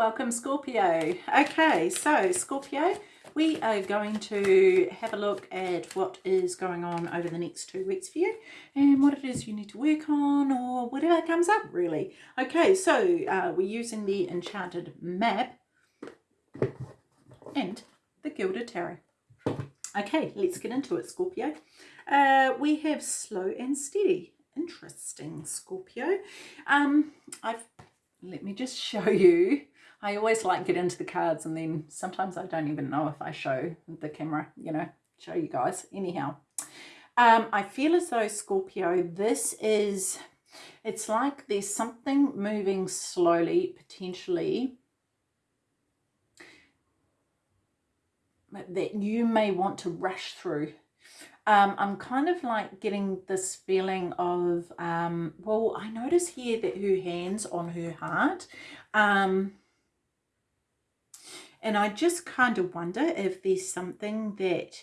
Welcome Scorpio. Okay, so Scorpio, we are going to have a look at what is going on over the next two weeks for you and what it is you need to work on or whatever comes up really. Okay, so uh, we're using the Enchanted Map and the Gilded Tarot. Okay, let's get into it, Scorpio. Uh, we have slow and steady. Interesting, Scorpio. Um, I've let me just show you I always like get into the cards and then sometimes I don't even know if I show the camera, you know, show you guys. Anyhow, um, I feel as though Scorpio, this is, it's like there's something moving slowly, potentially, that you may want to rush through. Um, I'm kind of like getting this feeling of, um, well, I notice here that her hand's on her heart. Um, and I just kind of wonder if there's something that,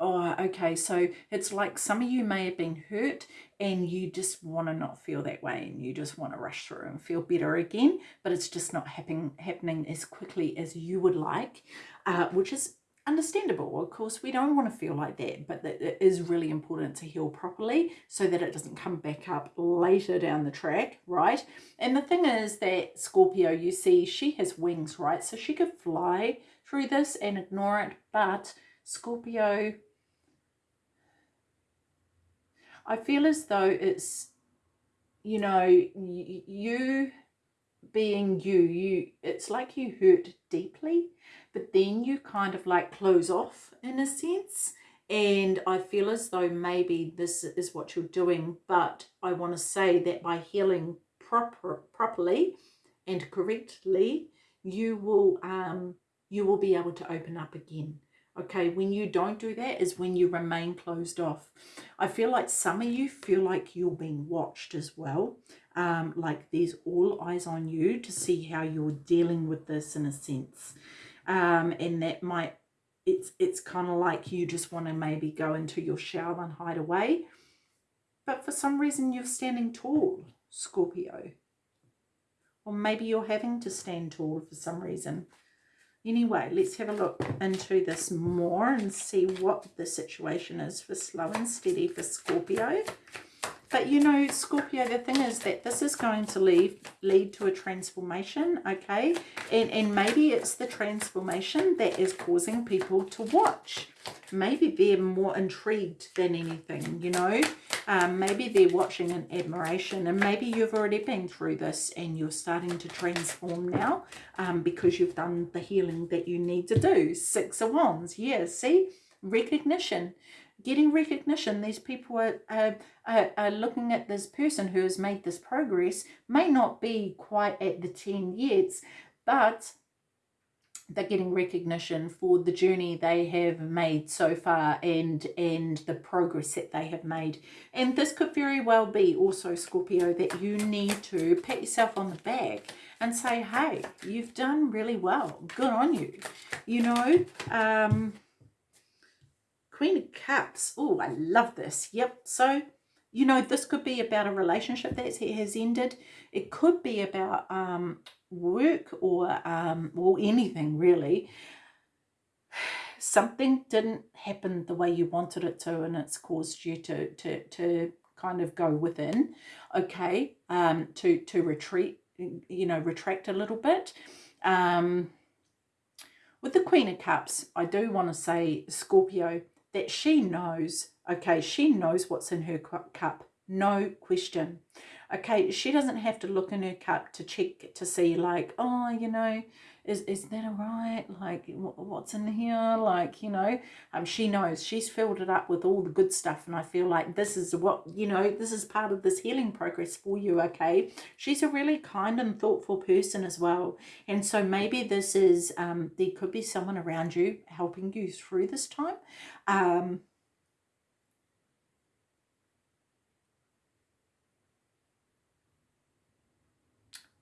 oh, okay, so it's like some of you may have been hurt and you just want to not feel that way and you just want to rush through and feel better again, but it's just not happening, happening as quickly as you would like, uh, which is understandable. Of course, we don't want to feel like that, but that it is really important to heal properly so that it doesn't come back up later down the track, right? And the thing is that Scorpio, you see, she has wings, right? So she could fly through this and ignore it, but Scorpio, I feel as though it's, you know, you being you, you, it's like you hurt deeply but then you kind of like close off in a sense. And I feel as though maybe this is what you're doing but I want to say that by healing proper properly and correctly you will um you will be able to open up again. Okay when you don't do that is when you remain closed off. I feel like some of you feel like you're being watched as well um like there's all eyes on you to see how you're dealing with this in a sense. Um, and that might it's it's kind of like you just want to maybe go into your shower and hide away. But for some reason you're standing tall Scorpio. Or maybe you're having to stand tall for some reason. Anyway let's have a look into this more and see what the situation is for slow and steady for Scorpio but you know, Scorpio, the thing is that this is going to lead, lead to a transformation, okay? And, and maybe it's the transformation that is causing people to watch. Maybe they're more intrigued than anything, you know? Um, maybe they're watching in admiration and maybe you've already been through this and you're starting to transform now um, because you've done the healing that you need to do. Six of Wands, yeah, see? Recognition getting recognition. These people are, are, are, looking at this person who has made this progress, may not be quite at the 10 years, but they're getting recognition for the journey they have made so far and and the progress that they have made. And this could very well be also Scorpio that you need to pat yourself on the back and say hey you've done really well. Good on you. You know um Queen of Cups. Oh, I love this. Yep. So, you know, this could be about a relationship that has ended. It could be about um, work or, um, or anything really. Something didn't happen the way you wanted it to and it's caused you to, to, to kind of go within, okay, um, to, to retreat, you know, retract a little bit. Um, with the Queen of Cups, I do want to say, Scorpio, that she knows, okay, she knows what's in her cup, no question. Okay, she doesn't have to look in her cup to check to see like, oh, you know, is, is that all right? Like, what's in here? Like, you know, um, she knows she's filled it up with all the good stuff. And I feel like this is what, you know, this is part of this healing progress for you, okay? She's a really kind and thoughtful person as well. And so maybe this is, um, there could be someone around you helping you through this time. Um,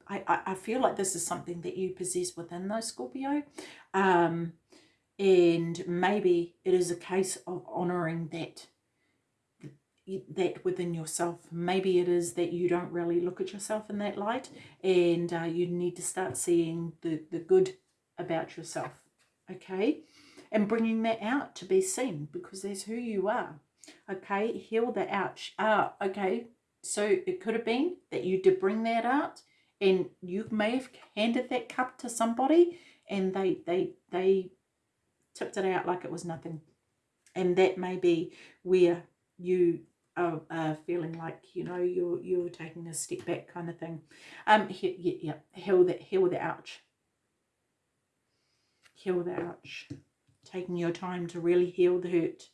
I, I feel like this is something that you possess within those Scorpio. Um, and maybe it is a case of honouring that that within yourself. Maybe it is that you don't really look at yourself in that light and uh, you need to start seeing the, the good about yourself, okay? And bringing that out to be seen because that's who you are, okay? Heal the ouch. Ah, okay, so it could have been that you did bring that out and you may have handed that cup to somebody and they, they, they tipped it out like it was nothing. And that may be where you are uh, feeling like you know you're you're taking a step back kind of thing. Um yeah yeah heal that heal the ouch. Heal the ouch. Taking your time to really heal the hurt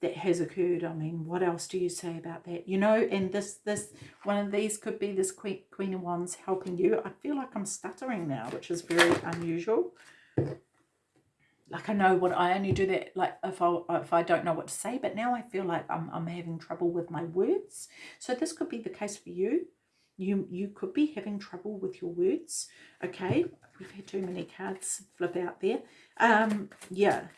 that has occurred i mean what else do you say about that? You know and this this one of these could be this queen queen of wands helping you. I feel like i'm stuttering now which is very unusual. Like I know what I only do that like if I if I don't know what to say but now I feel like I'm, I'm having trouble with my words. So this could be the case for you. You you could be having trouble with your words okay? We've had too many cards flip out there. Um yeah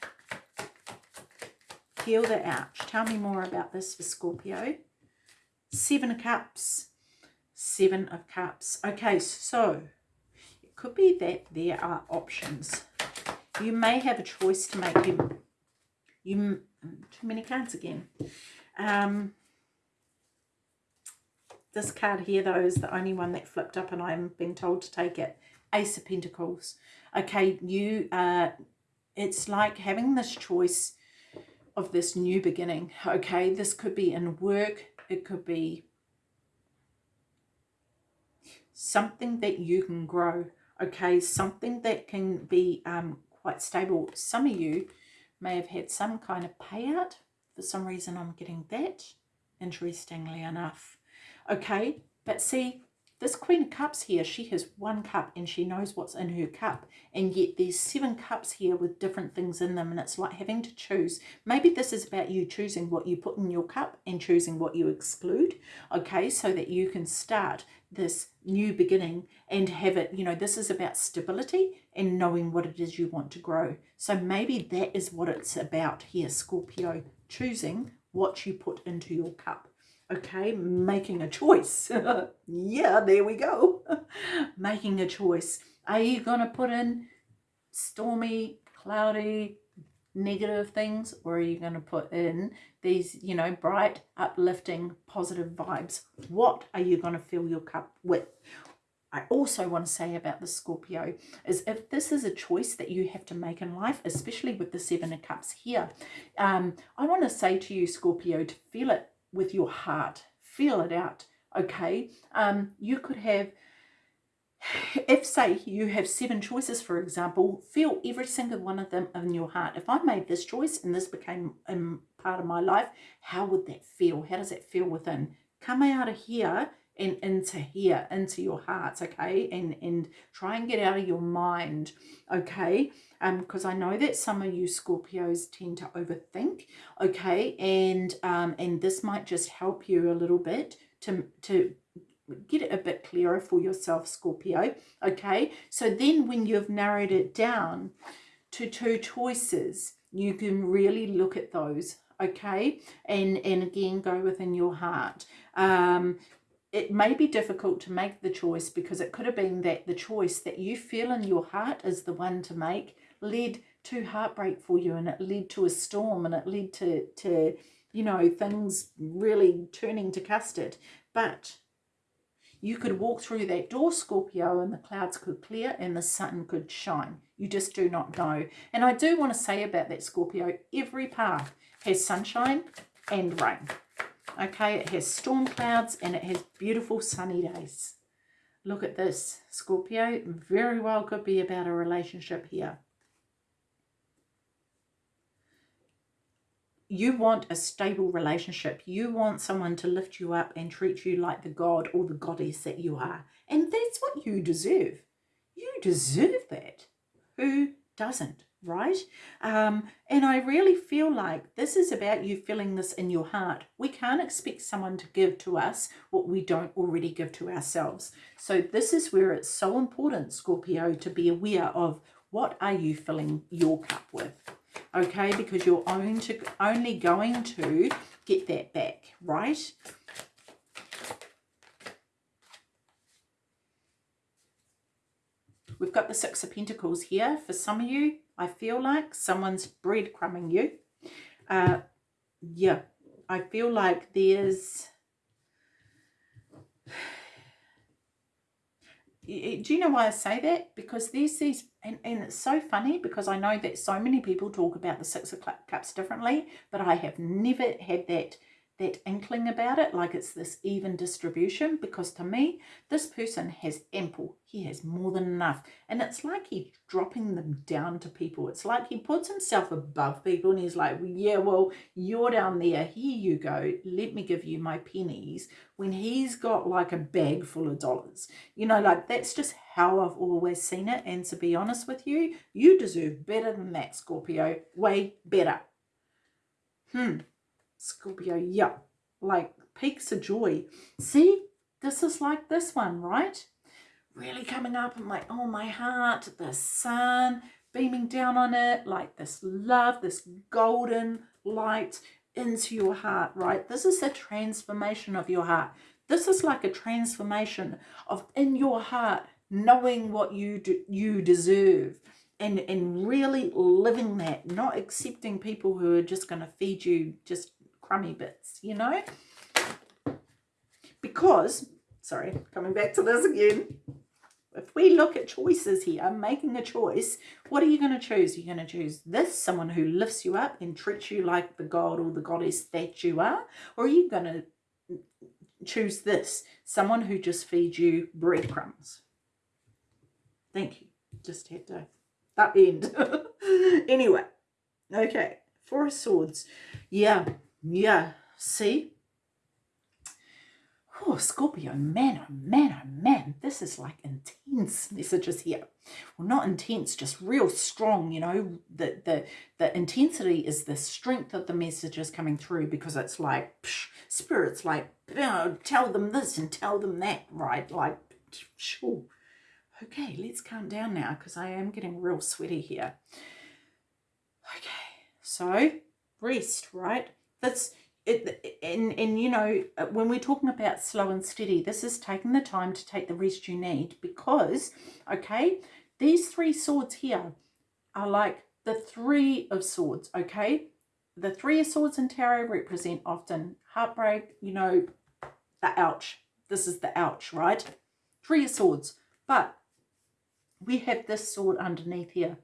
heal the ouch tell me more about this for Scorpio seven of cups seven of cups okay so it could be that there are options you may have a choice to make. You, you too many cards again. Um, this card here, though, is the only one that flipped up and I'm being told to take it. Ace of Pentacles. Okay, you, uh, it's like having this choice of this new beginning. Okay, this could be in work. It could be something that you can grow. Okay, something that can be um, quite stable. Some of you may have had some kind of payout. For some reason, I'm getting that, interestingly enough. Okay, but see, this Queen of Cups here, she has one cup and she knows what's in her cup. And yet there's seven cups here with different things in them. And it's like having to choose. Maybe this is about you choosing what you put in your cup and choosing what you exclude. Okay, so that you can start this new beginning and have it, you know, this is about stability and knowing what it is you want to grow. So maybe that is what it's about here, Scorpio. Choosing what you put into your cup okay making a choice. Yeah there we go. Making a choice. Are you gonna put in stormy cloudy negative things or are you going to put in these you know bright uplifting positive vibes? What are you going to fill your cup with? I also want to say about the Scorpio is if this is a choice that you have to make in life, especially with the Seven of Cups here, um, I want to say to you, Scorpio, to feel it with your heart. Feel it out, okay? Um, you could have, if say you have seven choices, for example, feel every single one of them in your heart. If I made this choice and this became um, part of my life, how would that feel? How does it feel within? Come out of here and into here, into your hearts, okay? And, and try and get out of your mind, okay? Um, because I know that some of you Scorpios tend to overthink, okay? And um, and this might just help you a little bit to to get it a bit clearer for yourself, Scorpio, okay? So then when you've narrowed it down to two choices, you can really look at those, okay? And, and again, go within your heart. Um, it may be difficult to make the choice because it could have been that the choice that you feel in your heart is the one to make led to heartbreak for you and it led to a storm and it led to, to you know, things really turning to custard. But you could walk through that door, Scorpio, and the clouds could clear and the sun could shine. You just do not know. And I do want to say about that, Scorpio, every path has sunshine and rain. Okay, it has storm clouds and it has beautiful sunny days. Look at this, Scorpio. Very well could be about a relationship here. you want a stable relationship. You want someone to lift you up and treat you like the god or the goddess that you are. And that's what you deserve. You deserve that. Who doesn't, right? Um, and I really feel like this is about you feeling this in your heart. We can't expect someone to give to us what we don't already give to ourselves. So this is where it's so important, Scorpio, to be aware of what are you filling your cup with? okay because you're only, to, only going to get that back, right? We've got the Six of Pentacles here. For some of you, I feel like someone's breadcrumbing you. Uh, yeah, I feel like there's... Do you know why I say that? Because there's these, and, and it's so funny because I know that so many people talk about the Six of Cups differently, but I have never had that that inkling about it, like it's this even distribution, because to me, this person has ample. He has more than enough. And it's like he's dropping them down to people. It's like he puts himself above people and he's like, yeah, well, you're down there. Here you go. Let me give you my pennies. When he's got like a bag full of dollars. You know, like that's just how I've always seen it. And to be honest with you, you deserve better than that, Scorpio. Way better. Hmm. Scorpio, yeah, like peaks of joy. See, this is like this one, right? Really coming up and like, oh, my heart, the sun beaming down on it, like this love, this golden light into your heart, right? This is a transformation of your heart. This is like a transformation of in your heart, knowing what you do, you deserve and, and really living that, not accepting people who are just going to feed you just crummy bits, you know? Because, sorry, coming back to this again, if we look at choices here, making a choice, what are you going to choose? You're going to choose this, someone who lifts you up and treats you like the god or the goddess that you are, or are you going to choose this, someone who just feeds you breadcrumbs? Thank you. Just had to that end. anyway, okay, Four of Swords. Yeah, yeah, see? Oh, Scorpio, man, oh man, oh man, this is like intense messages here. Well, not intense, just real strong, you know. The, the, the intensity is the strength of the messages coming through because it's like, psh, spirit's like, tell them this and tell them that, right? Like, sure. Okay, let's calm down now because I am getting real sweaty here. Okay, so rest, right? That's it, and, and you know, when we're talking about slow and steady, this is taking the time to take the rest you need because, okay, these three swords here are like the three of swords, okay? The three of swords in tarot represent often heartbreak, you know, the ouch. This is the ouch, right? Three of swords. But we have this sword underneath here.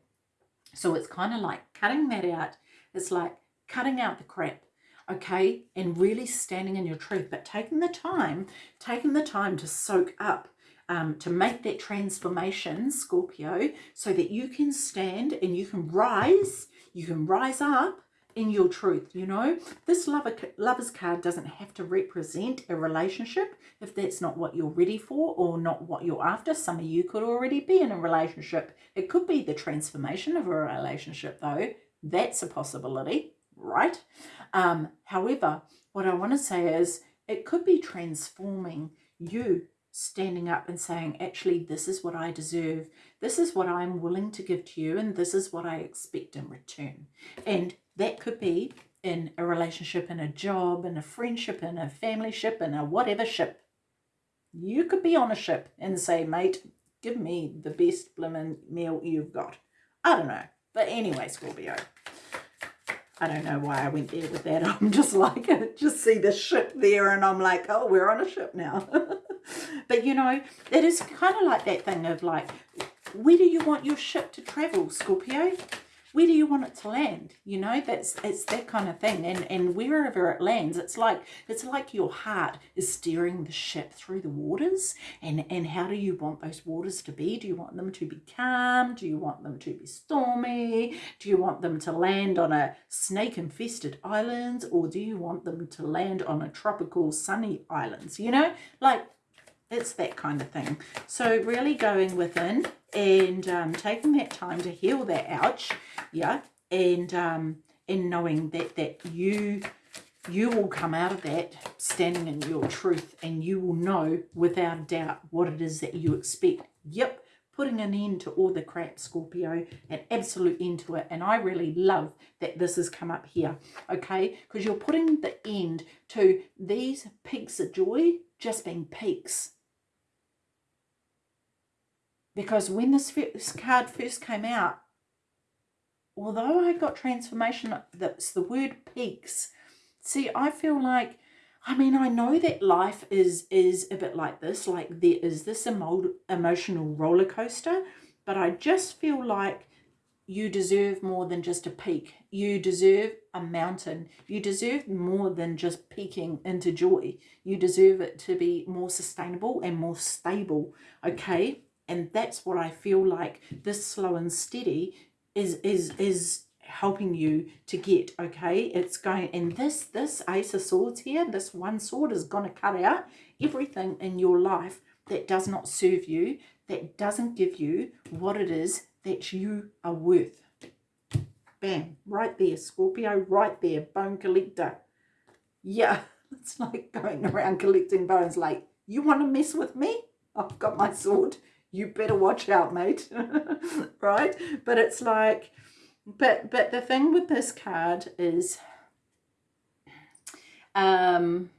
So it's kind of like cutting that out. It's like cutting out the crap okay and really standing in your truth but taking the time taking the time to soak up um, to make that transformation Scorpio so that you can stand and you can rise you can rise up in your truth you know? This lover lovers card doesn't have to represent a relationship if that's not what you're ready for or not what you're after. Some of you could already be in a relationship. It could be the transformation of a relationship though. That's a possibility right? Um, however, what I want to say is it could be transforming you standing up and saying, actually, this is what I deserve. This is what I'm willing to give to you. And this is what I expect in return. And that could be in a relationship, in a job, in a friendship, in a family ship, in a whatever ship. You could be on a ship and say, mate, give me the best blimmin' meal you've got. I don't know. But anyway, Scorpio. I don't know why I went there with that. I'm just like, just see the ship there and I'm like, oh, we're on a ship now. but, you know, it is kind of like that thing of like, where do you want your ship to travel, Scorpio? Where do you want it to land? You know that's it's that kind of thing. And and wherever it lands it's like it's like your heart is steering the ship through the waters. And and how do you want those waters to be? Do you want them to be calm? Do you want them to be stormy? Do you want them to land on a snake infested island or do you want them to land on a tropical sunny islands? You know like it's that kind of thing. So really going within and um, taking that time to heal that ouch yeah and um and knowing that that you you will come out of that standing in your truth and you will know without a doubt what it is that you expect yep putting an end to all the crap, Scorpio, an absolute end to it. And I really love that this has come up here, okay? Because you're putting the end to these peaks of joy just being peaks. Because when this card first came out, although I got transformation, that's the word peaks. See, I feel like I mean, I know that life is is a bit like this, like there is this emo emotional roller coaster, but I just feel like you deserve more than just a peak. You deserve a mountain. You deserve more than just peaking into joy. You deserve it to be more sustainable and more stable, okay? And that's what I feel like this slow and steady is is is helping you to get okay? It's going and this this ace of swords here this one sword is going to cut out everything in your life that does not serve you that doesn't give you what it is that you are worth. Bam right there scorpio right there bone collector. Yeah it's like going around collecting bones like you want to mess with me? I've got my sword you better watch out mate right? But it's like but but the thing with this card is um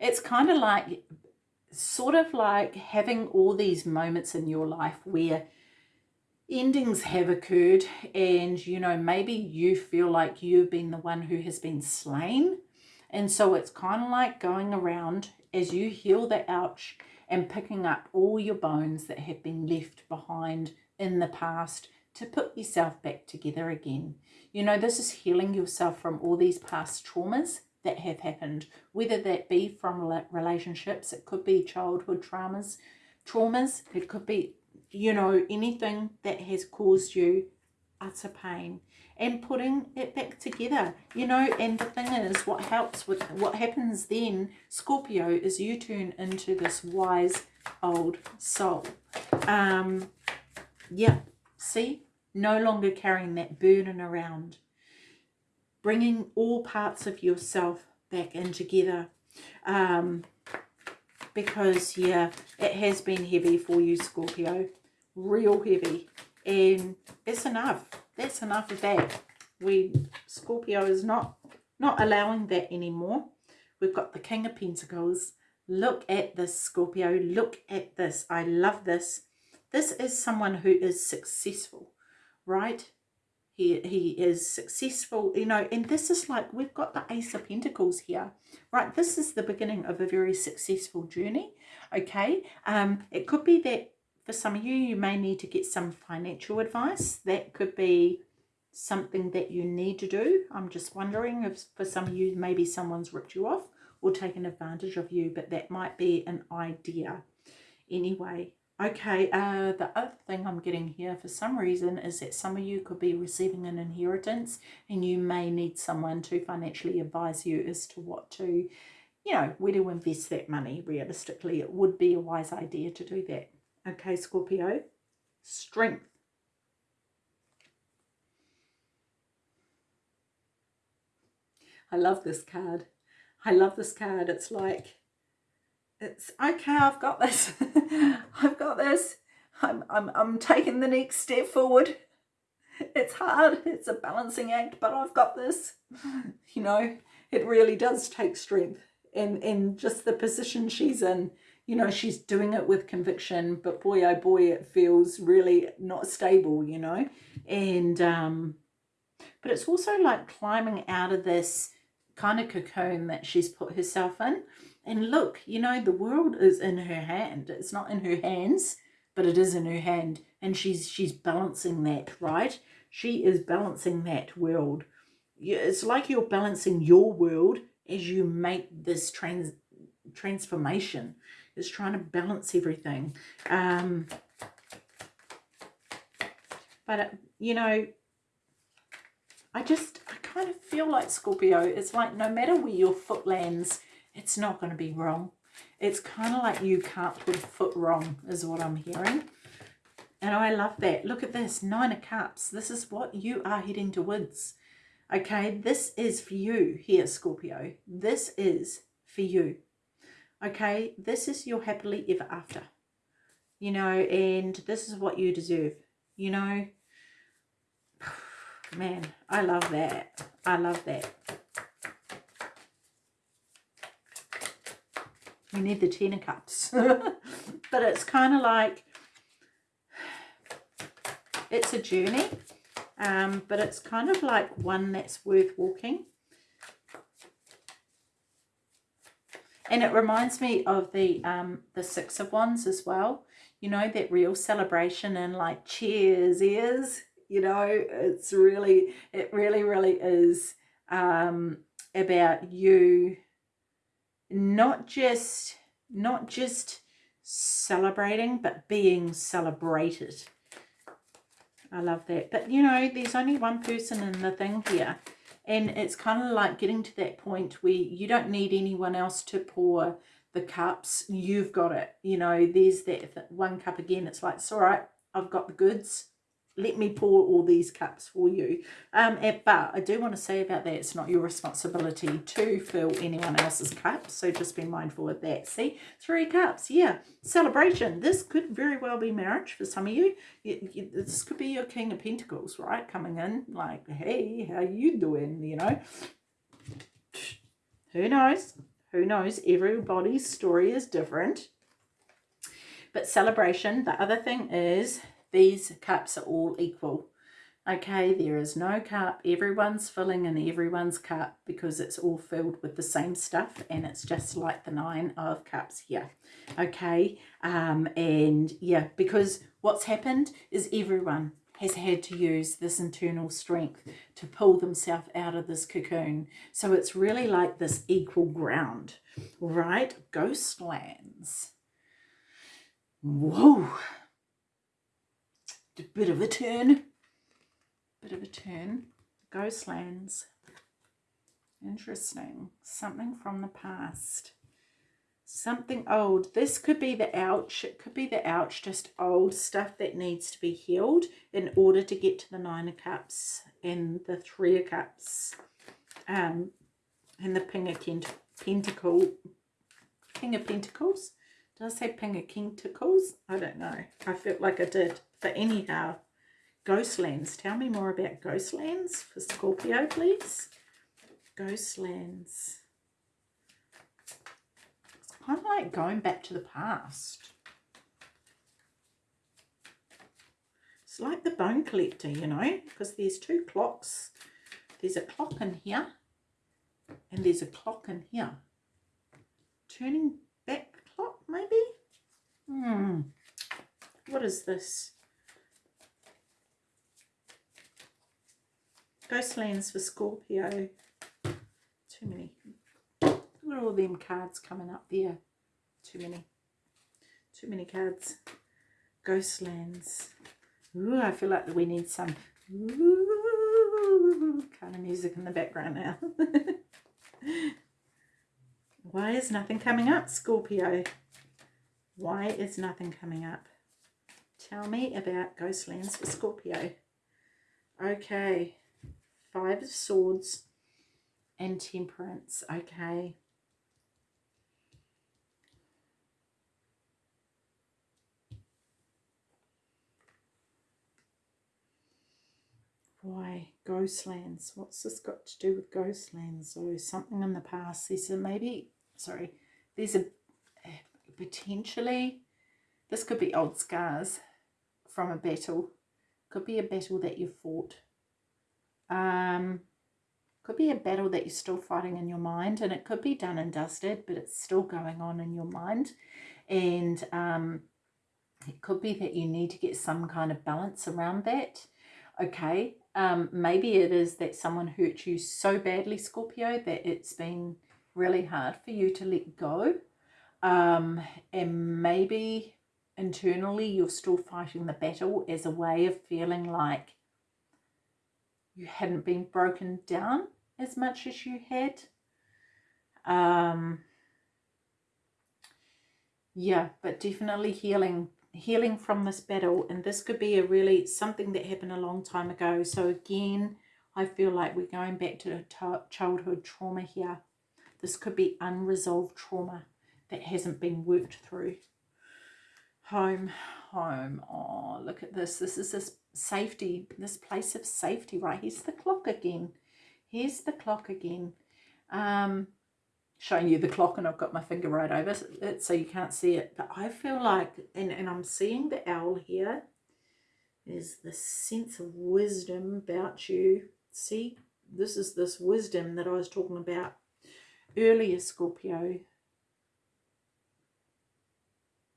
it's kind of like sort of like having all these moments in your life where endings have occurred and you know maybe you feel like you've been the one who has been slain. And so it's kind of like going around as you heal the ouch and picking up all your bones that have been left behind in the past to put yourself back together again. You know, this is healing yourself from all these past traumas that have happened, whether that be from relationships, it could be childhood traumas, traumas, it could be, you know, anything that has caused you utter pain and putting it back together you know and the thing is what helps with what happens then scorpio is you turn into this wise old soul um yeah see no longer carrying that burden around, bringing all parts of yourself back in together. Um, because, yeah, it has been heavy for you, Scorpio. Real heavy. And it's enough. That's enough of that. We, Scorpio is not, not allowing that anymore. We've got the King of Pentacles. Look at this, Scorpio. Look at this. I love this. This is someone who is successful right? He, he is successful, you know, and this is like, we've got the Ace of Pentacles here, right? This is the beginning of a very successful journey, okay? Um, it could be that for some of you, you may need to get some financial advice. That could be something that you need to do. I'm just wondering if for some of you, maybe someone's ripped you off or taken advantage of you, but that might be an idea. Anyway, Okay, uh, the other thing I'm getting here for some reason is that some of you could be receiving an inheritance and you may need someone to financially advise you as to what to, you know, where to invest that money realistically. It would be a wise idea to do that. Okay, Scorpio, strength. I love this card. I love this card. It's like it's okay i've got this. I've got this. I'm, I'm i'm taking the next step forward. It's hard. It's a balancing act but i've got this. You know it really does take strength and and just the position she's in you know she's doing it with conviction but boy oh boy it feels really not stable you know and um but it's also like climbing out of this kind of cocoon that she's put herself in and look, you know, the world is in her hand. It's not in her hands, but it is in her hand. And she's she's balancing that, right? She is balancing that world. It's like you're balancing your world as you make this trans transformation. It's trying to balance everything. Um, but, uh, you know, I just, I kind of feel like Scorpio. It's like no matter where your foot lands, it's not going to be wrong. It's kind of like you can't put a foot wrong is what I'm hearing. And I love that. Look at this, Nine of Cups. This is what you are heading towards. Okay, this is for you here, Scorpio. This is for you. Okay, this is your happily ever after. you know, and this is what you deserve, you know. Man, I love that. I love that. We need the Ten of Cups. but it's kind of like, it's a journey, um, but it's kind of like one that's worth walking. And it reminds me of the um, the Six of Wands as well. You know, that real celebration and like cheers is, you know, it's really, it really, really is um, about you not just, not just celebrating, but being celebrated. I love that. But, you know, there's only one person in the thing here. And it's kind of like getting to that point where you don't need anyone else to pour the cups. You've got it. You know, there's that one cup again. It's like, it's all right. I've got the goods let me pour all these cups for you. Um, but I do want to say about that, it's not your responsibility to fill anyone else's cup. So just be mindful of that. See, three cups. Yeah, celebration. This could very well be marriage for some of you. you, this could be your King of Pentacles, right? Coming in like, hey, how you doing? You know, who knows? Who knows? Everybody's story is different. But celebration, the other thing is these cups are all equal. Okay, there is no cup. Everyone's filling in everyone's cup because it's all filled with the same stuff and it's just like the nine of cups here. Okay, um, and yeah, because what's happened is everyone has had to use this internal strength to pull themselves out of this cocoon. So it's really like this equal ground, right? Ghostlands. Whoa bit of a turn. Bit of a turn. Ghostlands. Interesting. Something from the past. Something old. This could be the ouch. It could be the ouch, just old stuff that needs to be healed in order to get to the Nine of Cups and the Three of Cups. Um, and the King of Pentacle. King of Pentacles. Did I say King of Pentacles? I don't know. I felt like I did. But anyhow, Ghostlands. Tell me more about Ghostlands for Scorpio, please. Ghostlands. It's kind of like going back to the past. It's like the bone collector, you know, because there's two clocks. There's a clock in here and there's a clock in here. Turning back clock, maybe? Hmm. What is this? Ghostlands for Scorpio. Too many. Look at all them cards coming up there. Too many. Too many cards. Ghostlands. Ooh, I feel like we need some ooh, kind of music in the background now. Why is nothing coming up, Scorpio? Why is nothing coming up? Tell me about Ghostlands for Scorpio. Okay. Five of Swords and Temperance. Okay. Why? Ghostlands. What's this got to do with Ghostlands? So oh, something in the past. There's a maybe, sorry, there's a potentially, this could be old scars from a battle. Could be a battle that you fought um, could be a battle that you're still fighting in your mind and it could be done and dusted, but it's still going on in your mind. And um, it could be that you need to get some kind of balance around that. Okay, um, maybe it is that someone hurt you so badly, Scorpio, that it's been really hard for you to let go. Um, and maybe internally you're still fighting the battle as a way of feeling like you hadn't been broken down as much as you had. Um, yeah, but definitely healing healing from this battle and this could be a really something that happened a long time ago. So again I feel like we're going back to childhood trauma here. This could be unresolved trauma that hasn't been worked through home, home. Oh, look at this. This is this safety, this place of safety, right? Here's the clock again. Here's the clock again. Um, showing you the clock and I've got my finger right over it so you can't see it. But I feel like, and, and I'm seeing the owl here, there's this sense of wisdom about you. See, this is this wisdom that I was talking about earlier, Scorpio.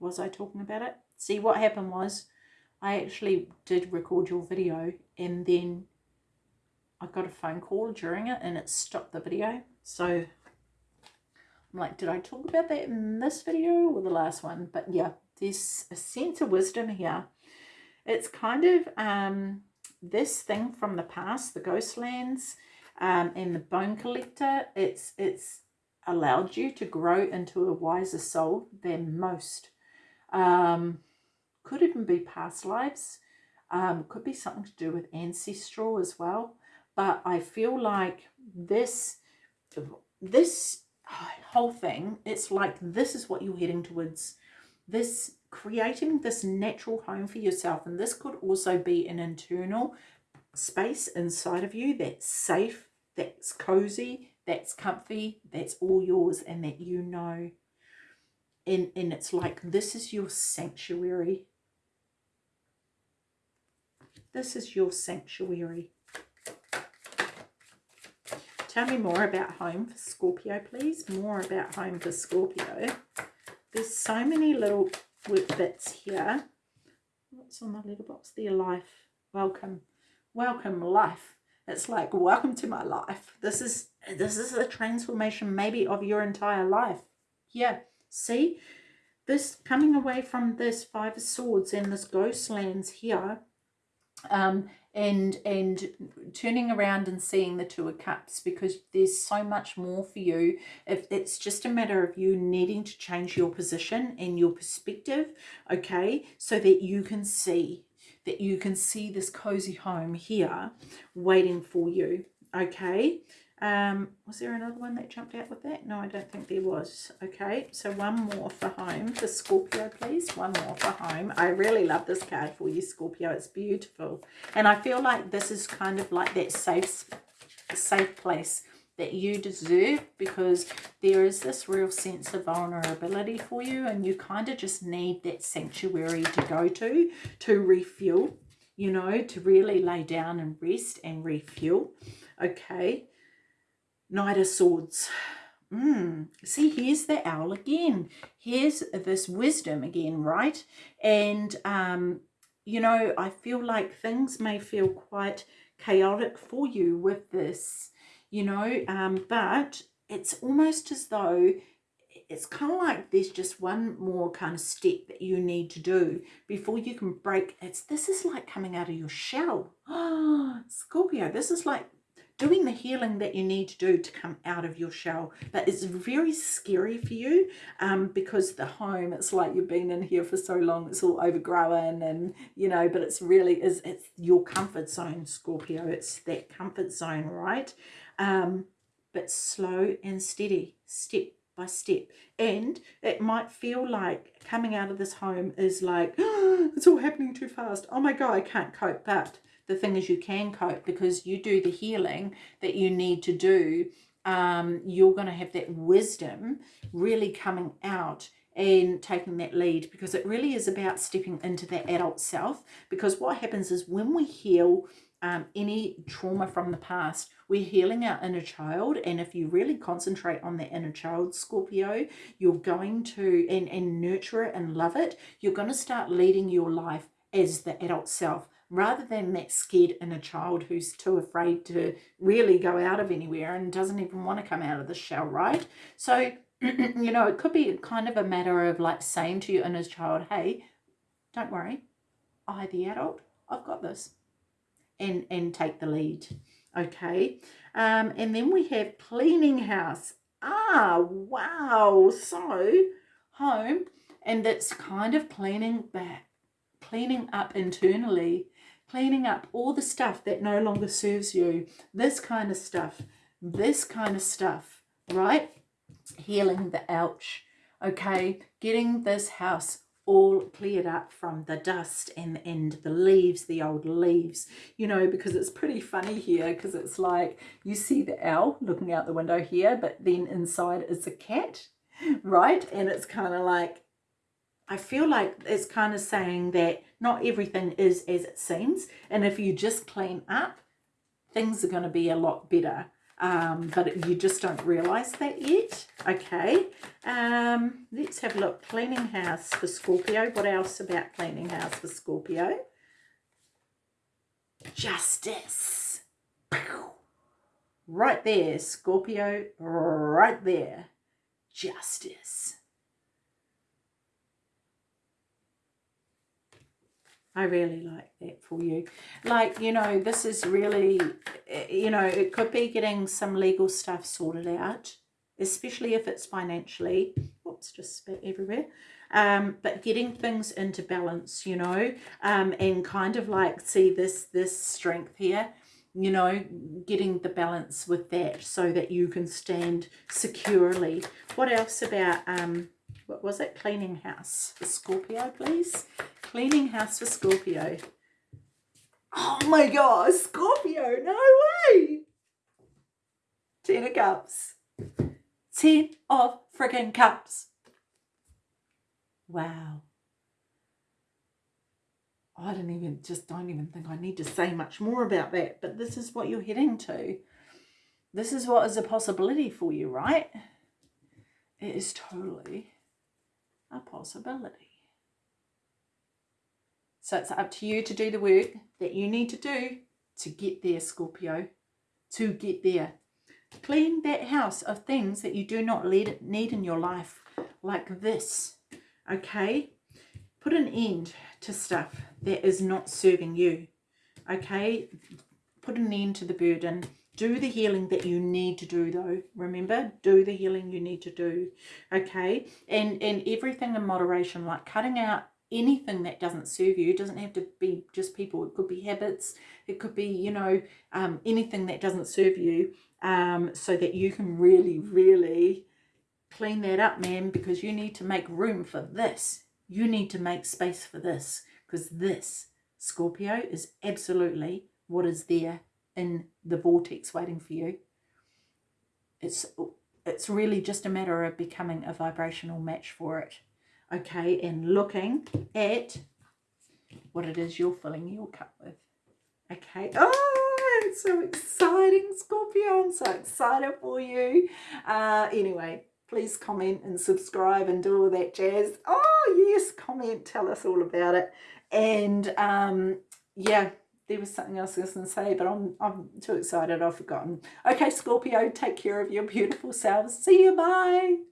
Was I talking about it? See, what happened was I actually did record your video and then I got a phone call during it and it stopped the video. So I'm like, did I talk about that in this video or the last one? But yeah, there's a sense of wisdom here. It's kind of um, this thing from the past, the Ghostlands um, and the Bone Collector. It's, it's allowed you to grow into a wiser soul than most. Um, could even be past lives. Um, could be something to do with ancestral as well. But I feel like this, this whole thing, it's like this is what you're heading towards. This creating this natural home for yourself. And this could also be an internal space inside of you that's safe, that's cozy, that's comfy, that's all yours and that you know. And, and it's like this is your sanctuary this is your sanctuary. Tell me more about home for Scorpio, please. More about home for Scorpio. There's so many little bits here. What's on my letterbox there? Life. Welcome. Welcome, life. It's like, welcome to my life. This is this is a transformation maybe of your entire life. Yeah. See? This coming away from this Five of Swords and this ghost lands here um, and and turning around and seeing the two of cups because there's so much more for you. If it's just a matter of you needing to change your position and your perspective okay? So that you can see that you can see this cozy home here waiting for you okay um, was there another one that jumped out with that? No, I don't think there was. Okay, so one more for home for Scorpio, please. One more for home. I really love this card for you, Scorpio. It's beautiful. And I feel like this is kind of like that safe, safe place that you deserve because there is this real sense of vulnerability for you and you kind of just need that sanctuary to go to to refuel, you know, to really lay down and rest and refuel. Okay, Knight of Swords. Mm. See, here's the owl again. Here's this wisdom again, right? And, um, you know, I feel like things may feel quite chaotic for you with this, you know, um, but it's almost as though it's kind of like there's just one more kind of step that you need to do before you can break. It's This is like coming out of your shell. Oh, Scorpio, this is like doing the healing that you need to do to come out of your shell. But it's very scary for you um, because the home, it's like you've been in here for so long, it's all overgrown and, you know, but it's really, is it's your comfort zone, Scorpio. It's that comfort zone, right? Um, but slow and steady, step by step. And it might feel like coming out of this home is like, oh, it's all happening too fast. Oh my God, I can't cope. But the thing is you can cope because you do the healing that you need to do. Um, you're going to have that wisdom really coming out and taking that lead because it really is about stepping into that adult self because what happens is when we heal um, any trauma from the past, we're healing our inner child. And if you really concentrate on that inner child, Scorpio, you're going to, and, and nurture it and love it, you're going to start leading your life as the adult self rather than that scared inner child who's too afraid to really go out of anywhere and doesn't even want to come out of the shell, right? So, you know, it could be kind of a matter of like saying to your inner child, hey, don't worry, I, the adult, I've got this. And, and take the lead, okay? Um, and then we have cleaning house. Ah, wow. So, home, and it's kind of cleaning back, cleaning up internally cleaning up all the stuff that no longer serves you. This kind of stuff, this kind of stuff, right? Healing the ouch, okay? Getting this house all cleared up from the dust and and the leaves the old leaves you know because it's pretty funny here because it's like you see the owl looking out the window here but then inside is a cat right and it's kind of like I feel like it's kind of saying that not everything is as it seems and if you just clean up things are going to be a lot better um, but you just don't realize that yet. Okay, um, let's have a look. Cleaning house for Scorpio. What else about cleaning house for Scorpio? Justice. Right there, Scorpio, right there. Justice. I really like that for you. Like, you know, this is really, you know, it could be getting some legal stuff sorted out, especially if it's financially. Oops, just spit everywhere. Um, but getting things into balance, you know, um, and kind of like see this, this strength here, you know, getting the balance with that so that you can stand securely. What else about, um, what was it? Cleaning house Scorpio, please. Cleaning house for Scorpio. Oh my god, Scorpio, no way! Ten of cups. Ten of friggin' cups. Wow. I don't even, just don't even think I need to say much more about that. But this is what you're heading to. This is what is a possibility for you, right? It is totally a possibility. So it's up to you to do the work that you need to do to get there, Scorpio, to get there. Clean that house of things that you do not need in your life, like this, okay? Put an end to stuff that is not serving you, okay? Put an end to the burden. Do the healing that you need to do, though. Remember, do the healing you need to do, okay? And, and everything in moderation, like cutting out anything that doesn't serve you. It doesn't have to be just people. It could be habits. It could be, you know, um, anything that doesn't serve you um, so that you can really, really clean that up, man, because you need to make room for this. You need to make space for this because this, Scorpio, is absolutely what is there in the vortex waiting for you. It's, it's really just a matter of becoming a vibrational match for it okay, and looking at what it is you're filling your cup with. Okay, oh, it's so exciting, Scorpio. I'm so excited for you. Uh, anyway, please comment and subscribe and do all that jazz. Oh, yes, comment, tell us all about it. And um, yeah, there was something else I was going to say, but I'm, I'm too excited, I've forgotten. Okay, Scorpio, take care of your beautiful selves. See you, bye.